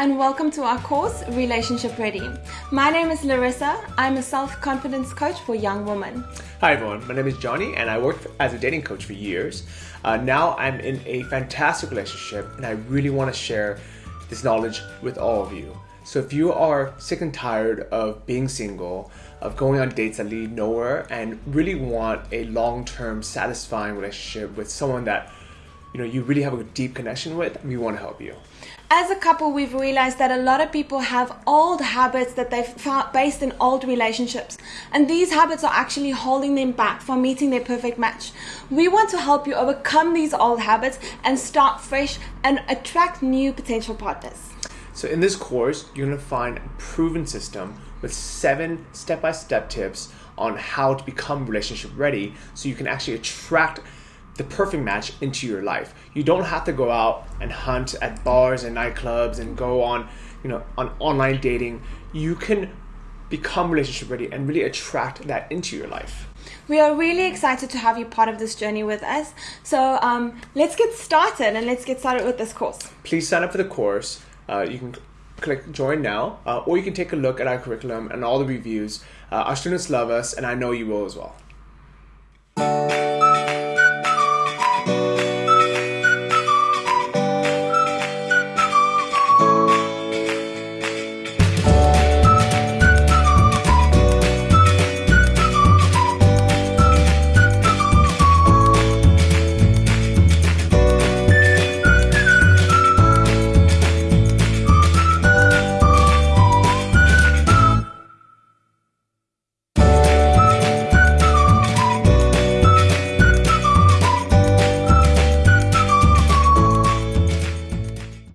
and welcome to our course, Relationship Ready. My name is Larissa. I'm a self confidence coach for young women. Hi, everyone. My name is Johnny, and I worked as a dating coach for years. Uh, now I'm in a fantastic relationship, and I really want to share this knowledge with all of you. So, if you are sick and tired of being single, of going on dates that lead nowhere, and really want a long term, satisfying relationship with someone that you know you really have a deep connection with, we want to help you. As a couple, we've realized that a lot of people have old habits that they've found based in old relationships. And these habits are actually holding them back from meeting their perfect match. We want to help you overcome these old habits and start fresh and attract new potential partners. So, in this course, you're going to find a proven system with seven step by step tips on how to become relationship ready so you can actually attract the perfect match into your life. You don't have to go out and hunt at bars and nightclubs and go on, you know, on online dating. You can become relationship ready and really attract that into your life. We are really excited to have you part of this journey with us. So um, let's get started and let's get started with this course. Please sign up for the course. Uh, you can click join now, uh, or you can take a look at our curriculum and all the reviews. Uh, our students love us, and I know you will as well.